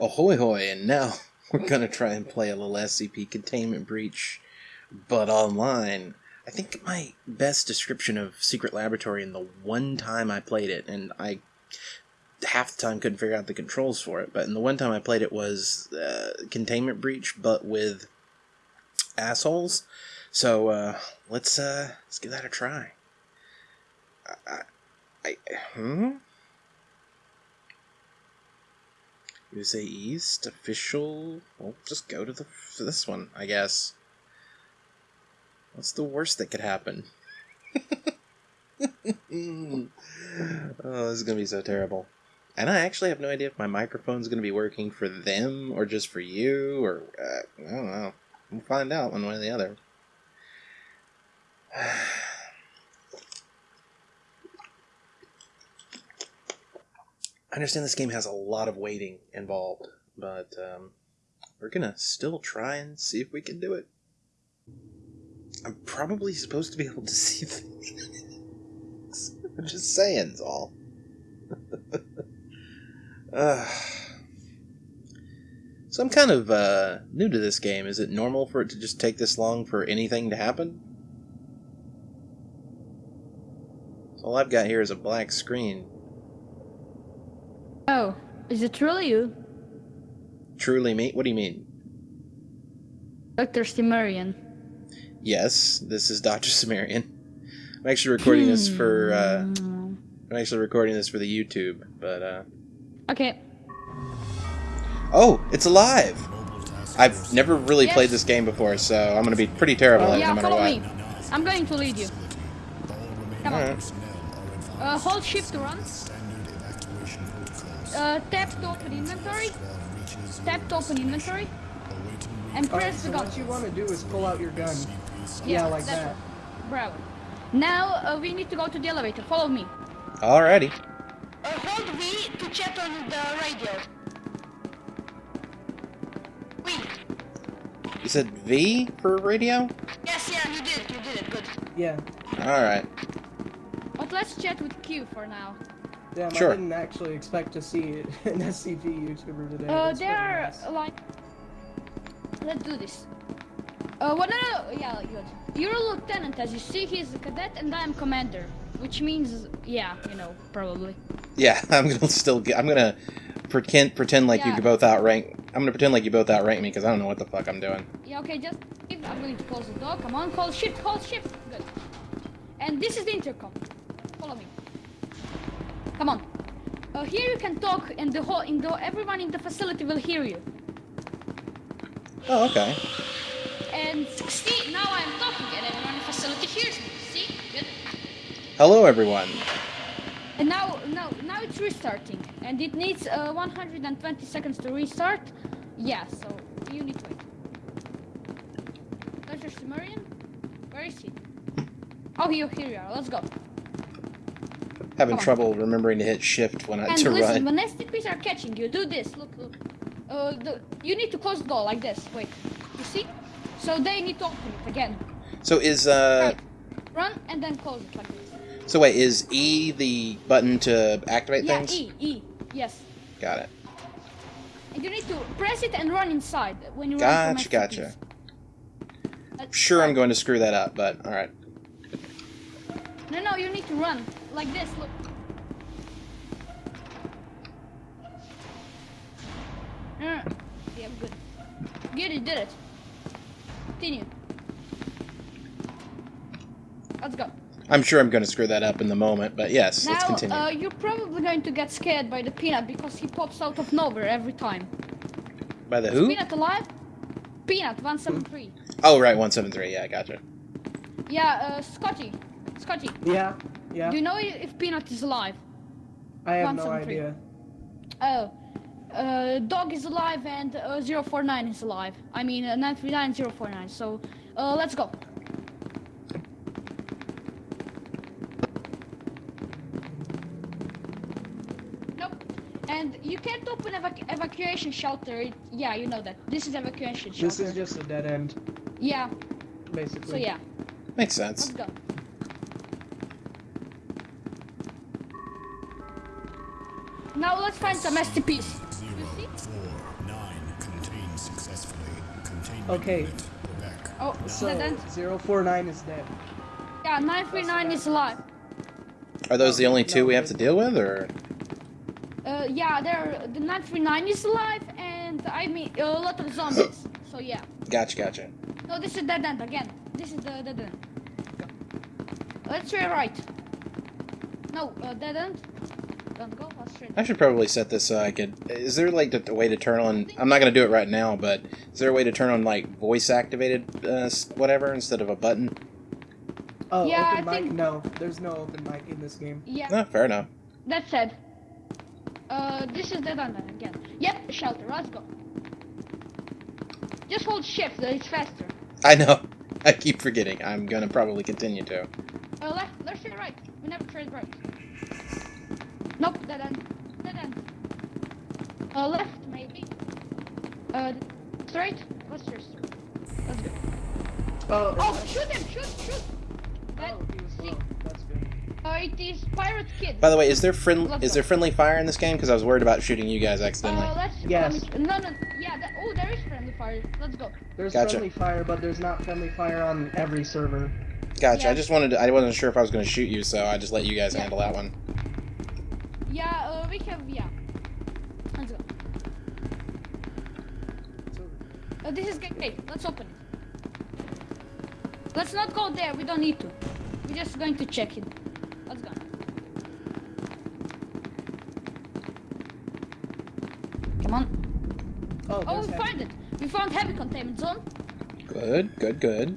Ahoy hoy, and now we're gonna try and play a little SCP Containment Breach, but online. I think my best description of Secret Laboratory in the one time I played it, and I half the time couldn't figure out the controls for it, but in the one time I played it was uh, Containment Breach, but with assholes. So uh, let's uh, let's give that a try. I, I, hmm. USA East official. Well, just go to the to this one, I guess. What's the worst that could happen? oh, this is gonna be so terrible. And I actually have no idea if my microphone's gonna be working for them or just for you, or uh, I don't know. We'll find out one way or the other. I understand this game has a lot of waiting involved, but um, we're gonna still try and see if we can do it. I'm probably supposed to be able to see things. I'm just saying, all. uh, so I'm kind of uh, new to this game. Is it normal for it to just take this long for anything to happen? All I've got here is a black screen. Oh, is it truly you? Truly me? What do you mean? Dr. Cimmerian. Yes, this is Dr. Cimmerian. I'm actually recording this for, uh, Hmm. I'm actually recording this for the YouTube, but, uh, Okay. oh, it's alive! I've never really Yes. played this game before, so I'm gonna be pretty terrible at it yeah, no matter follow what. me. I'm going to lead you. Come on. Alright. Uh, hold shift to run. Uh, tap to open inventory. Tap to open inventory. And Alright, press so the gun. what you want to do is pull out your gun. Yeah, like that. Bravo. Now uh, we need to go to the elevator. Follow me. Alrighty. Uh, hold V to chat on the radio. V. You said V for radio? Yes, yeah, you did. You did it. Good. Yeah. Alright. But let's chat with Q for now. Damn, Sure. I didn't actually expect to see an SCP YouTuber today. Uh, That's they are nice. like. Let's do this. Uh, well, no, no, no, yeah, good. You're a lieutenant, as you see. He's a cadet, and I'm commander, which means, yeah, you know, probably. Yeah, I'm gonna still get, I'm gonna pretend, pretend like Yeah. you both outrank, I'm gonna pretend like you both outrank me because I don't know what the fuck I'm doing. Yeah, okay, just. I'm going to close the door. Come on, call shift, call shift. Good. And this is the intercom. Come on. Uh, here you can talk, and the whole, in the, everyone in the facility will hear you. Oh, okay. And see, now I'm talking, and everyone in the facility hears me. See, good. Hello, everyone. And now, now, now it's restarting, and it needs uh, 120 seconds to restart. Yeah, so you need to wait. Cimmerian, where is he? Oh, here, here you are. Let's go. Having trouble remembering to hit shift when I And to listen, run. when SCPs are catching you, do this. Look, look. Uh, the, you need to close the door like this. Wait, you see? So they need to open it again. So is uh, Right. Run and then close it like this. so wait, is E the button to activate Yeah, things? E, E. Yes. Got it. And you need to press it and run inside when you run Gotcha, gotcha. SCPs. Sure, I'm going to screw that up, but all right. No, no, you need to run like this. Look. No, no, no. Yeah, good. Good, you did it. Continue. Let's go. I'm sure I'm going to screw that up in the moment, but yes, let's now, continue. uh, you're probably going to get scared by the peanut because he pops out of nowhere every time. By the Is who? Peanut alive? Peanut 173. Oh, right, 173. Yeah, I gotcha. Yeah, uh, Scotty. Scotty, Yeah. Yeah. do you know if Peanut is alive? I have no 173. idea. Oh, uh, Dog is alive and uh, 049 is alive. I mean, uh, 939 049. So, uh, let's go. Nope. And you can't open evac- evacuation shelter. It- yeah, you know that. This is evacuation shelter. This is just a dead end, Yeah. basically. So yeah, Makes sense. let's sense. go. Now let's find some SCPs. see? Four, nine, contained successfully. Containment Okay. Oh, So dead end. 049 is dead. Yeah, 939 is alive. Are those the only two we have to deal with, or Uh, yeah, there. The 939 is alive, and I mean a lot of zombies. So yeah. gotcha, gotcha. No, this is dead end again. This is the dead end. Let's try right. No, uh, dead end. Don't go. Let's straight. I should probably set this so I could. Is there like a way to turn on? I'm not gonna do it right now, but is there a way to turn on like voice activated uh, whatever instead of a button? Oh, Yeah, open I mic? think- No, there's no open mic in this game. Yeah, No, fair enough. that said. Uh, this is dead end again. Yep, shelter. Let's go. Just hold shift. It's faster. I know. I keep forgetting. I'm gonna probably continue to. Uh, left. Let's try right. We never tried right. Nope, dead end. Dead end. Uh, left maybe. Uh, straight. Let's try straight. Let's go. Oh, Oh, shoot him! Shoot! Shoot! That, oh, he was. That's good. uh, it is pirate kid. By the way, is there friend is there friendly fire in this game? Because I was worried about shooting you guys accidentally. Uh, let's. Yes. um, no, no. Yeah. That, oh, there is friendly fire. Let's go. There's Gotcha. friendly fire, but there's not friendly fire on every server. Gotcha. I just wanted. To, I wasn't sure if I was gonna shoot you, so I just let you guys Yeah. handle that one. Yeah. Uh, we have. Yeah. Let's go. Uh, this is gate. Let's open it. Let's not go there. We don't need to. We're just going to check it. Let's go. Come on. Oh, Oh, we heavy. found it. We found heavy containment zone. Good. Good. Good.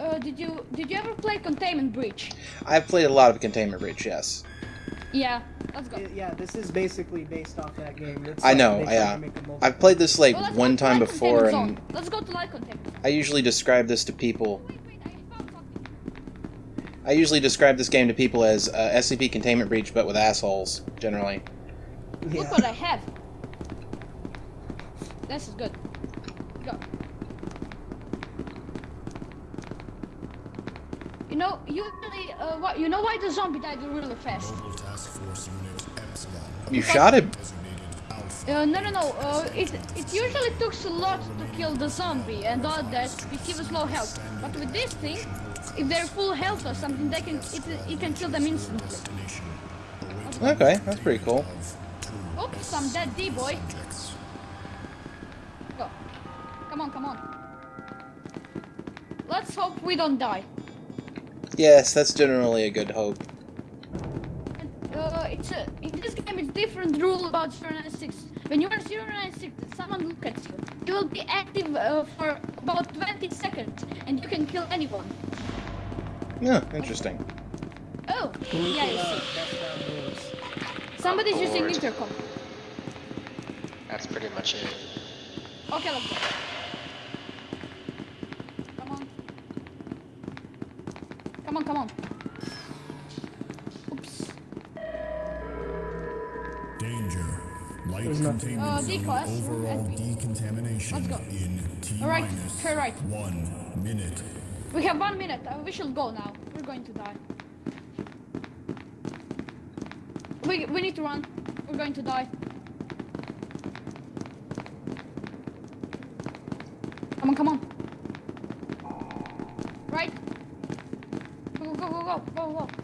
Uh, did you did you ever play Containment Breach? I've played a lot of Containment Breach. Yes. Yeah. Let's go. Y- Yeah, this is basically based off that game. It's I like know, yeah. to make a multiplayer. I've played this like Well, one time before, and zone. Let's go to light containment. I usually describe this to people. Wait, wait, I. I usually describe this game to people as uh, SCP Containment Breach, but with assholes generally. Yeah. Look what I have. This is good. Go. You know, usually, uh, what? You know why the zombie died really fast? Mobile Task Force Unit Epsilon. You shot him. Uh, no, no, no. Uh, it it usually takes a lot to kill the zombie and all that if he was low health. But with this thing, if they're full health or something, they can it, it can kill them instantly. Okay, that's pretty cool. Oops, I'm dead, D boy. Go. Come on, come on. Let's hope we don't die. Yes, that's generally a good hope. It's a, in this game it's different rule about 096. When you are 096, someone look at you. You will be active uh, for about 20 seconds, and you can kill anyone. Yeah, interesting. Oh, yeah, you see. Somebody's using Bored. intercom. That's pretty much it. Okay, let's go. Overall decontamination Let's go. in T Alright, minus try right. one minute. We have one minute. Uh, we should go now. We're going to die. We, we need to run. We're going to die. Come on, come on. Right. Go, go, go, go, go, go.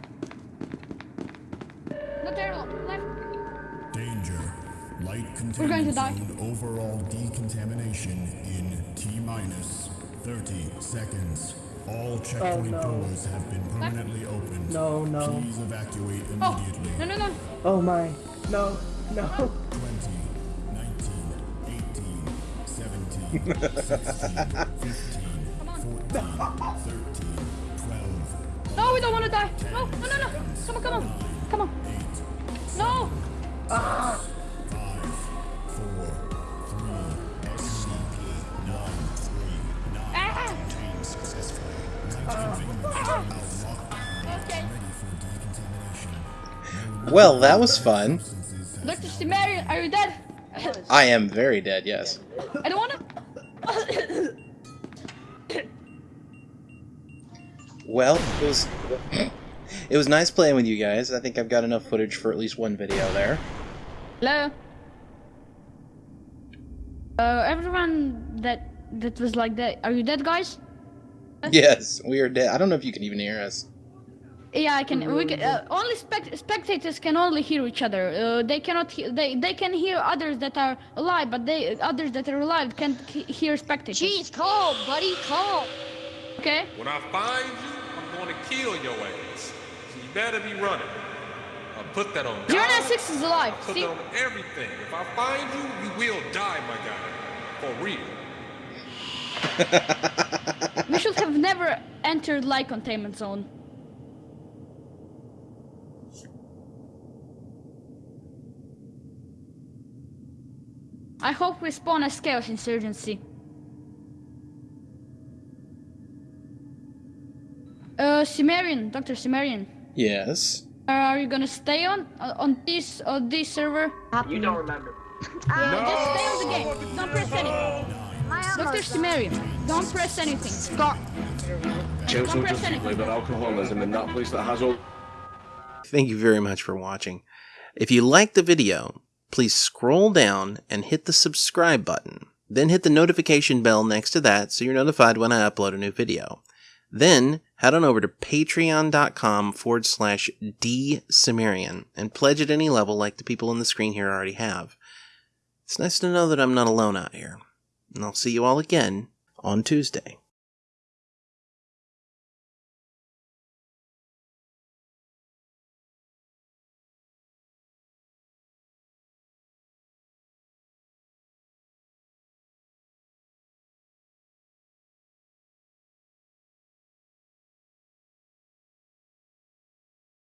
Light We're going to die. zone overall decontamination in T minus 30 seconds. All checkpoint no. doors have been permanently opened. No, no. Please evacuate immediately. Oh, no, no, no. Oh my. No, no. 20, 19, 18, 17, 16, 15, Come on. 14, 13, 12, No, we don't want to die. No, no, no, no. Come on, come on. Come on. No. 5, 4, 3, SCP-939 Ah. Well, that was fun. Dr. Stimarian, are you dead? I am very dead. Yes. I don't want to. Well, it was it was nice playing with you guys. I think I've got enough footage for at least one video there. Hello. Uh, everyone that that was like that. Are you dead, guys? Yes, we are dead. I don't know if you can even hear us. Yeah, I can. We can, uh, only spect- spectators can only hear each other. Uh, they cannot. He- they they can hear others that are alive, but they others that are alive can't he- hear spectators. Jeez, calm, buddy, calm. Okay. When I find you, I'm going to kill your ass. So you better be running. I'll put that on Zero God. nine six is alive. I'll put See, that on everything. If I find you, you will die, my guy. For real. we should have never entered light containment zone. I hope we spawn as Chaos Insurgency. Uh, Cimmerian, Dr. Cimmerian, Yes. Are you gonna stay on uh, on this on this server? You don't remember. Yeah, just stay on the game. Don't press anything. Dr. Cimmerian, don't press anything. Stop. Chelsea Don't will press just anything. label alcoholism in that place that has all Thank you very much for watching. If you liked the video, please scroll down and hit the subscribe button. Then hit the notification bell next to that so you're notified when I upload a new video. Then head on over to patreon.com forward slash dsumerian and pledge at any level like the people on the screen here already have. It's nice to know that I'm not alone out here. And I'll see you all again on Tuesday.